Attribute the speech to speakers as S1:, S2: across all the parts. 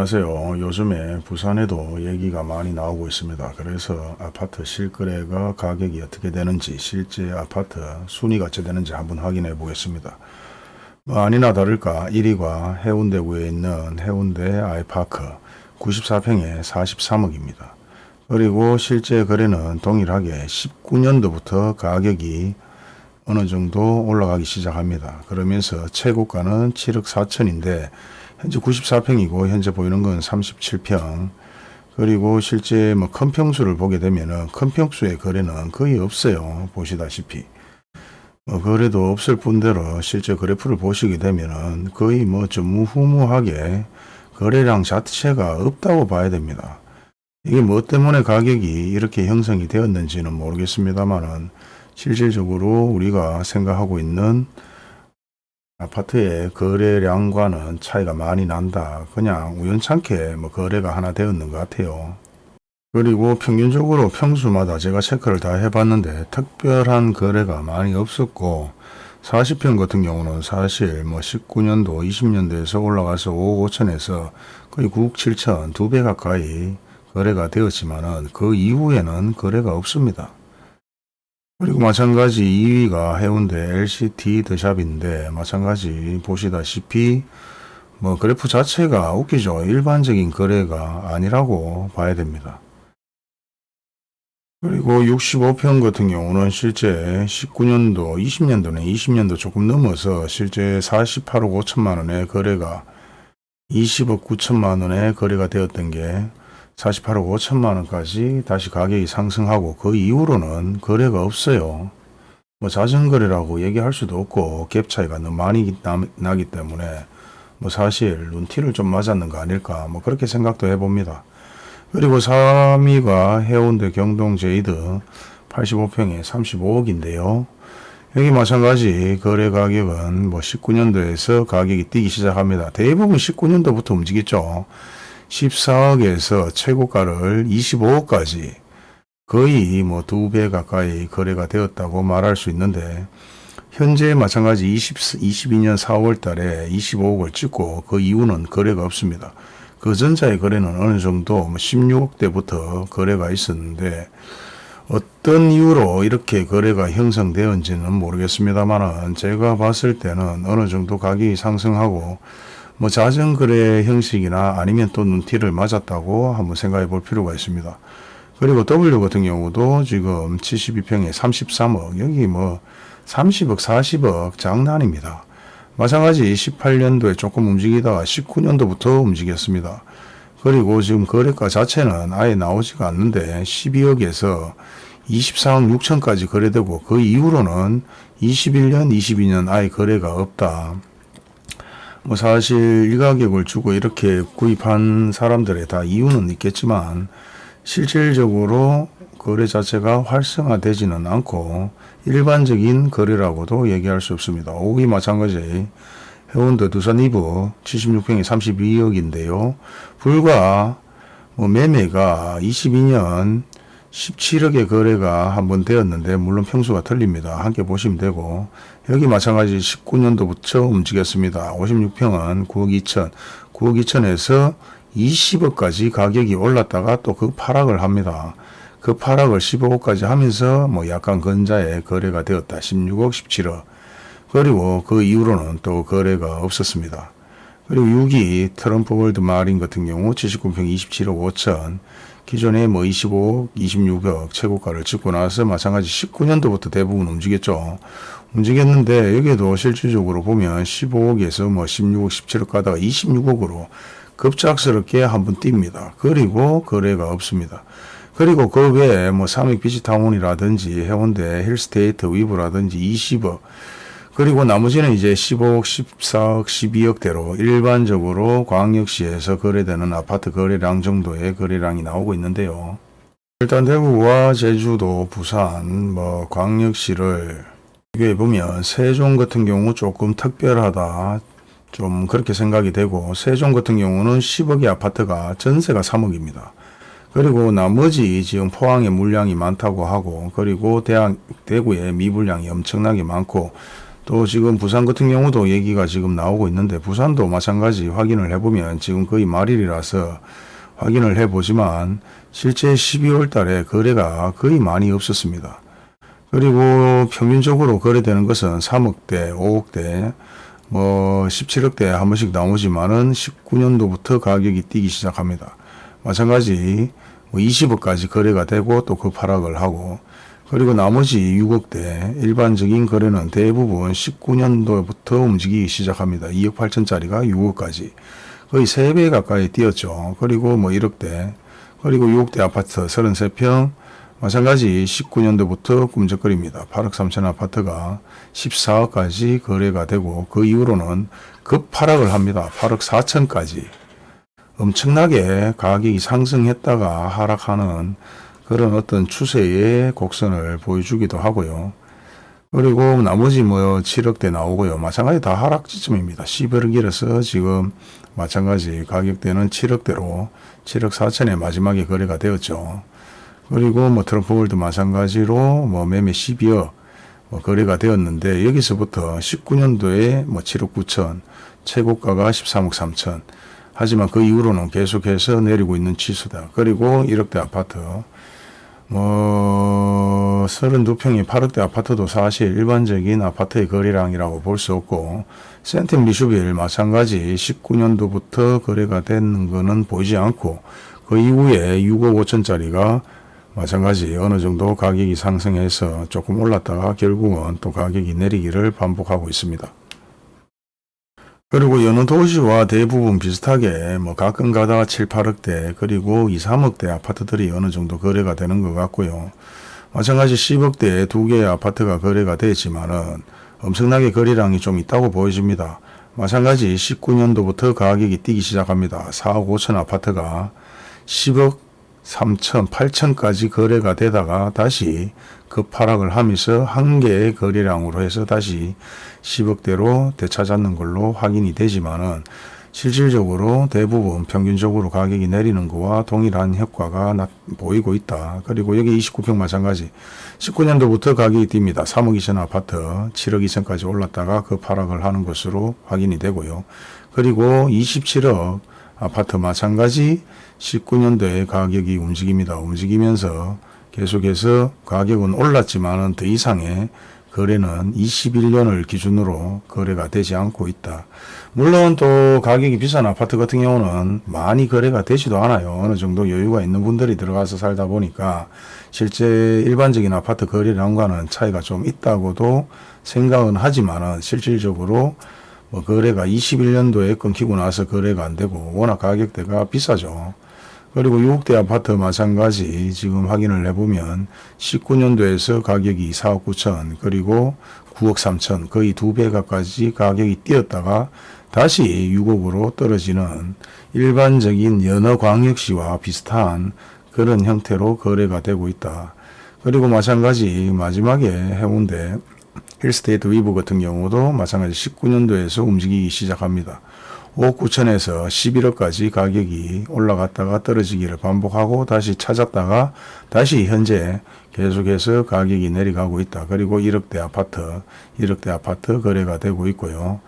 S1: 안녕하세요. 요즘에 부산에도 얘기가 많이 나오고 있습니다. 그래서 아파트 실거래가 가격이 어떻게 되는지 실제 아파트 순위가 어찌 되는지 한번 확인해 보겠습니다. 뭐 아니나 다를까 1위가 해운대구에 있는 해운대 아이파크 94평에 43억입니다. 그리고 실제 거래는 동일하게 19년도부터 가격이 어느 정도 올라가기 시작합니다. 그러면서 최고가는 7억 4천인데 현재 94평이고 현재 보이는 건 37평. 그리고 실제 뭐 큰 평수를 보게 되면은 큰 평수의 거래는 거의 없어요. 보시다시피. 뭐 거래도 없을 뿐더러 실제 그래프를 보시게 되면은 거의 뭐 전무후무하게 거래량 자체가 없다고 봐야 됩니다. 이게 뭐 때문에 가격이 이렇게 형성이 되었는지는 모르겠습니다만은 실질적으로 우리가 생각하고 있는 아파트의 거래량과는 차이가 많이 난다. 그냥 우연찮게 뭐 거래가 하나 되었는 것 같아요. 그리고 평균적으로 평수마다 제가 체크를 다 해봤는데 특별한 거래가 많이 없었고 40평 같은 경우는 사실 뭐 19년도 20년도에서 올라가서 5억 5천에서 거의 9억 7천 두 배 가까이 거래가 되었지만 은 그 이후에는 거래가 없습니다. 그리고 마찬가지 2위가 해운대 LCT 더샵인데 마찬가지 보시다시피 뭐 그래프 자체가 웃기죠. 일반적인 거래가 아니라고 봐야 됩니다. 그리고 65평 같은 경우는 실제 19년도, 20년도는 20년도 조금 넘어서 실제 48억 5천만 원의 거래가 20억 9천만 원의 거래가 되었던 게 48억 5천만 원까지 다시 가격이 상승하고 그 이후로는 거래가 없어요. 뭐 자전거래라고 얘기할 수도 없고 갭 차이가 너무 많이 나, 기 때문에 뭐 사실 눈티를 좀 맞았는 거 아닐까 뭐 그렇게 생각도 해봅니다. 그리고 3위가 해운대 경동 제이드 85평에 35억인데요. 여기 마찬가지 거래 가격은 뭐 19년도에서 가격이 뛰기 시작합니다. 대부분 19년도부터 움직였죠. 14억에서 최고가를 25억까지 거의 뭐 두 배 가까이 거래가 되었다고 말할 수 있는데 현재 마찬가지 20, 22년 4월 달에 25억을 찍고 그 이후는 거래가 없습니다. 그 전자의 거래는 어느 정도 16억대부터 뭐 거래가 있었는데 어떤 이유로 이렇게 거래가 형성되었는지는 모르겠습니다만 제가 봤을 때는 어느 정도 가격이 상승하고 뭐 자전거래 형식이나 아니면 또 눈티를 맞았다고 한번 생각해 볼 필요가 있습니다. 그리고 W 같은 경우도 지금 72평에 33억 여기 뭐 30억 40억 장난입니다. 마찬가지 18년도에 조금 움직이다가 19년도부터 움직였습니다. 그리고 지금 거래가 자체는 아예 나오지가 않는데 12억에서 24억 6천까지 거래되고 그 이후로는 21년 22년 아예 거래가 없다. 뭐 사실 이 가격을 주고 이렇게 구입한 사람들의 다 이유는 있겠지만 실질적으로 거래 자체가 활성화되지는 않고 일반적인 거래라고도 얘기할 수 없습니다. 오기 마찬가지 해운대 두산 2부 76평에 32억인데요. 불과 뭐 매매가 22년 17억의 거래가 한번 되었는데 물론 평수가 틀립니다. 함께 보시면 되고 여기 마찬가지 19년도부터 움직였습니다. 56평은 9억 2천 9억 2천에서 20억까지 가격이 올랐다가 또 그 파락을 합니다. 그 파락을 15억까지 하면서 뭐 약간 근자에 거래가 되었다. 16억 17억 그리고 그 이후로는 또 거래가 없었습니다. 그리고 6위 트럼프 월드 마린 같은 경우 79평 27억 5천 기존에 뭐 25억, 26억 최고가를 찍고 나서 마찬가지 19년도부터 대부분 움직였죠. 움직였는데 여기에도 실질적으로 보면 15억에서 뭐 16억, 17억 가다가 26억으로 급작스럽게 한번 뜁니다. 그리고 거래가 없습니다. 그리고 그 외에 뭐 삼익 비치타운이라든지 해운대 힐스테이트 위브라든지 20억 그리고 나머지는 이제 15억, 14억, 12억대로 일반적으로 광역시에서 거래되는 아파트 거래량 정도의 거래량이 나오고 있는데요. 일단 대구와 제주도, 부산, 뭐 광역시를 비교해 보면 세종 같은 경우 조금 특별하다. 좀 그렇게 생각이 되고 세종 같은 경우는 10억의 아파트가 전세가 3억입니다. 그리고 나머지 지금 포항에 물량이 많다고 하고 그리고 대구에 미분량이 엄청나게 많고 또 지금 부산 같은 경우도 얘기가 지금 나오고 있는데 부산도 마찬가지 확인을 해보면 지금 거의 말일이라서 확인을 해보지만 실제 12월 달에 거래가 거의 많이 없었습니다. 그리고 평균적으로 거래되는 것은 3억대, 5억대, 뭐 17억대 한 번씩 나오지만은 19년도부터 가격이 뛰기 시작합니다. 마찬가지 뭐 20억까지 거래가 되고 또그 파락을 하고 그리고 나머지 6억대 일반적인 거래는 대부분 19년도부터 움직이기 시작합니다. 2억 8천짜리가 6억까지 거의 3배 가까이 뛰었죠. 그리고 뭐 1억대 그리고 6억대 아파트 33평 마찬가지 19년도부터 꿈적거립니다. 8억 3천 아파트가 14억까지 거래가 되고 그 이후로는 급하락을 합니다. 8억 4천까지 엄청나게 가격이 상승했다가 하락하는 그런 어떤 추세의 곡선을 보여주기도 하고요. 그리고 나머지 뭐 7억대 나오고요. 마찬가지 다 하락 지점입니다. 11억이라서 지금 마찬가지 가격대는 7억대로 7억 4천에 마지막에 거래가 되었죠. 그리고 뭐 트럼프월드 마찬가지로 뭐 매매 12억 뭐 거래가 되었는데 여기서부터 19년도에 뭐 7억 9천 최고가가 13억 3천 하지만 그 이후로는 계속해서 내리고 있는 치수다. 그리고 1억대 아파트 뭐 32평의 8억대 아파트도 사실 일반적인 아파트의 거래량이라고 볼 수 없고 센템 리슈빌 마찬가지 19년도부터 거래가 되는 거는 보이지 않고 그 이후에 6억 5천짜리가 마찬가지 어느 정도 가격이 상승해서 조금 올랐다가 결국은 또 가격이 내리기를 반복하고 있습니다. 그리고 여느 도시와 대부분 비슷하게 뭐 가끔 가다가 7, 8억대 그리고 2, 3억대 아파트들이 어느 정도 거래가 되는 것 같고요. 마찬가지 10억대 두 개의 아파트가 거래가 되지만은 엄청나게 거래량이 좀 있다고 보여집니다. 마찬가지 19년도부터 가격이 뛰기 시작합니다. 4억 5천 아파트가 10억 3천, 8천까지 거래가 되다가 다시 급하락을 하면서 한 개의 거래량으로 해서 다시 10억대로 되찾았는 걸로 확인이 되지만은 실질적으로 대부분 평균적으로 가격이 내리는 것과 동일한 효과가 나, 보이고 있다. 그리고 여기 29평 마찬가지 19년도부터 가격이 뜁니다. 3억 2천 아파트 7억 2천까지 올랐다가 급하락을 하는 것으로 확인이 되고요. 그리고 27억 아파트 마찬가지 19년도에 가격이 움직입니다. 움직이면서 계속해서 가격은 올랐지만은 더 이상의 거래는 21년을 기준으로 거래가 되지 않고 있다. 물론 또 가격이 비싼 아파트 같은 경우는 많이 거래가 되지도 않아요. 어느 정도 여유가 있는 분들이 들어가서 살다 보니까 실제 일반적인 아파트 거래량과는 차이가 좀 있다고도 생각은 하지만은 실질적으로 뭐 거래가 21년도에 끊기고 나서 거래가 안 되고 워낙 가격대가 비싸죠. 그리고 6억대 아파트 마찬가지 지금 확인을 해보면 19년도에서 가격이 4억 9천 그리고 9억 3천 거의 두 배 가까이 가격이 뛰었다가 다시 6억으로 떨어지는 일반적인 연어 광역시와 비슷한 그런 형태로 거래가 되고 있다. 그리고 마찬가지 마지막에 해운대 힐스테이트 위브 같은 경우도 마찬가지 19년도에서 움직이기 시작합니다. 5억 9천에서 11억까지 가격이 올라갔다가 떨어지기를 반복하고 다시 찾았다가 다시 현재 계속해서 가격이 내려가고 있다. 그리고 1억대 아파트, 1억대 아파트 거래가 되고 있고요.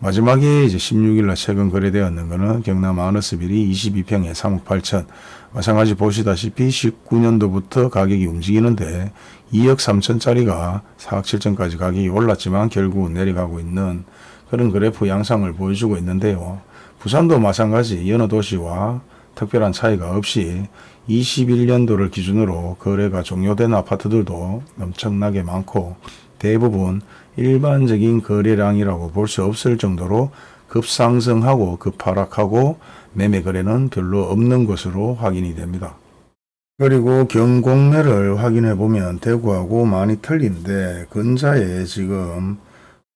S1: 마지막에 이제 16일날 최근 거래되었는 것은 경남 아너스빌이 22평에 3억 8천. 마찬가지 보시다시피 19년도부터 가격이 움직이는데 2억 3천짜리가 4억 7천까지 가격이 올랐지만 결국 내려가고 있는 그런 그래프 양상을 보여주고 있는데요. 부산도 마찬가지 여느 도시와 특별한 차이가 없이 21년도를 기준으로 거래가 종료된 아파트들도 엄청나게 많고 대부분 일반적인 거래량이라고 볼 수 없을 정도로 급상승하고 급하락하고 매매 거래는 별로 없는 것으로 확인이 됩니다. 그리고 경공매를 확인해 보면 대구하고 많이 틀린데 근자에 지금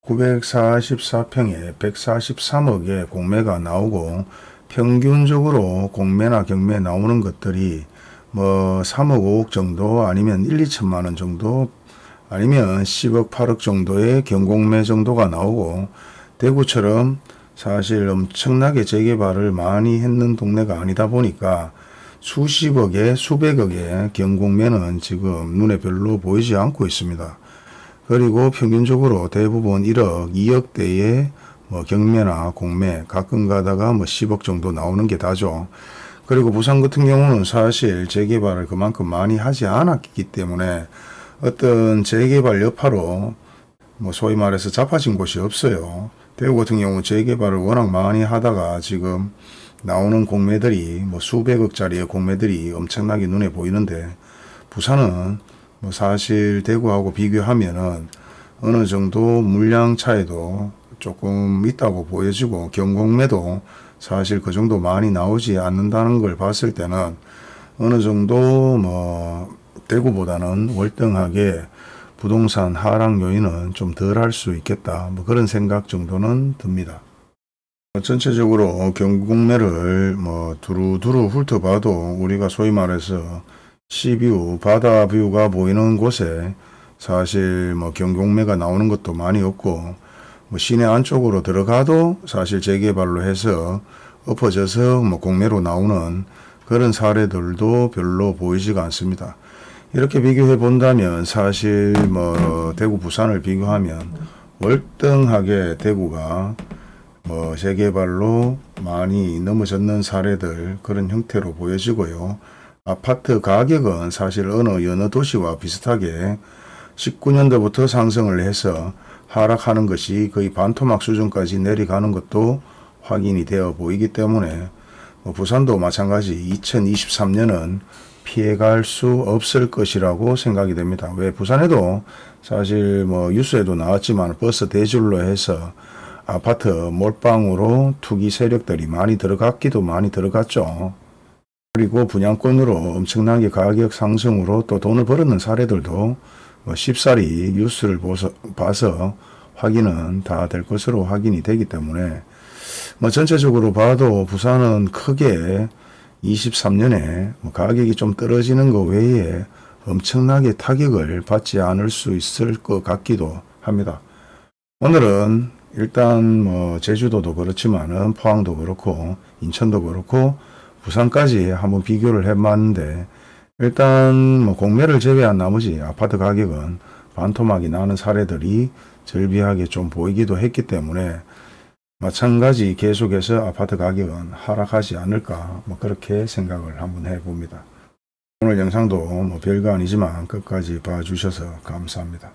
S1: 944평에 143억의 공매가 나오고 평균적으로 공매나 경매 나오는 것들이 뭐 3억 5억 정도 아니면 1, 2천만 원 정도 아니면 10억 8억 정도의 경공매 정도가 나오고 대구처럼 사실 엄청나게 재개발을 많이 했는 동네가 아니다 보니까 수십억에 수백억의 경공매는 지금 눈에 별로 보이지 않고 있습니다. 그리고 평균적으로 대부분 1억, 2억대의 뭐 경매나 공매 가끔 가다가 뭐 10억 정도 나오는 게 다죠. 그리고 부산 같은 경우는 사실 재개발을 그만큼 많이 하지 않았기 때문에 어떤 재개발 여파로 뭐 소위 말해서 잡아진 곳이 없어요. 대구 같은 경우 재개발을 워낙 많이 하다가 지금 나오는 공매들이 뭐 수백억짜리의 공매들이 엄청나게 눈에 보이는데 부산은 뭐 사실 대구하고 비교하면은 어느 정도 물량 차이도 조금 있다고 보여지고 경공매도 사실 그 정도 많이 나오지 않는다는 걸 봤을 때는 어느 정도 뭐 대구보다는 월등하게 부동산 하락 요인은 좀 덜 할 수 있겠다. 뭐 그런 생각 정도는 듭니다. 전체적으로 경공매를 뭐 두루두루 훑어봐도 우리가 소위 말해서 시뷰, 바다 뷰가 보이는 곳에 사실 뭐 경공매가 나오는 것도 많이 없고 뭐 시내 안쪽으로 들어가도 사실 재개발로 해서 엎어져서 뭐 공매로 나오는 그런 사례들도 별로 보이지가 않습니다. 이렇게 비교해 본다면 사실 뭐 대구 부산을 비교하면 월등하게 대구가 뭐 재개발로 많이 넘어졌는 사례들 그런 형태로 보여지고요. 아파트 가격은 사실 어느 여느 도시와 비슷하게 19년도부터 상승을 해서 하락하는 것이 거의 반토막 수준까지 내려가는 것도 확인이 되어 보이기 때문에 뭐 부산도 마찬가지 2023년은 피해갈 수 없을 것이라고 생각이 됩니다. 왜 부산에도 사실 뭐 뉴스에도 나왔지만 버스 대줄로 해서 아파트 몰빵으로 투기 세력들이 많이 들어갔기도 많이 들어갔죠. 그리고 분양권으로 엄청나게 가격 상승으로 또 돈을 벌었는 사례들도 뭐 쉽사리 뉴스를 보서, 봐서 확인은 다 될 것으로 확인이 되기 때문에 뭐 전체적으로 봐도 부산은 크게 23년에 뭐 가격이 좀 떨어지는 것 외에 엄청나게 타격을 받지 않을 수 있을 것 같기도 합니다. 오늘은 일단 뭐 제주도도 그렇지만은 포항도 그렇고 인천도 그렇고 부산까지 한번 비교를 해봤는데 일단 뭐 공매를 제외한 나머지 아파트 가격은 반토막이 나는 사례들이 절비하게 좀 보이기도 했기 때문에 마찬가지 계속해서 아파트 가격은 하락하지 않을까 뭐 그렇게 생각을 한번 해봅니다. 오늘 영상도 뭐 별거 아니지만 끝까지 봐주셔서 감사합니다.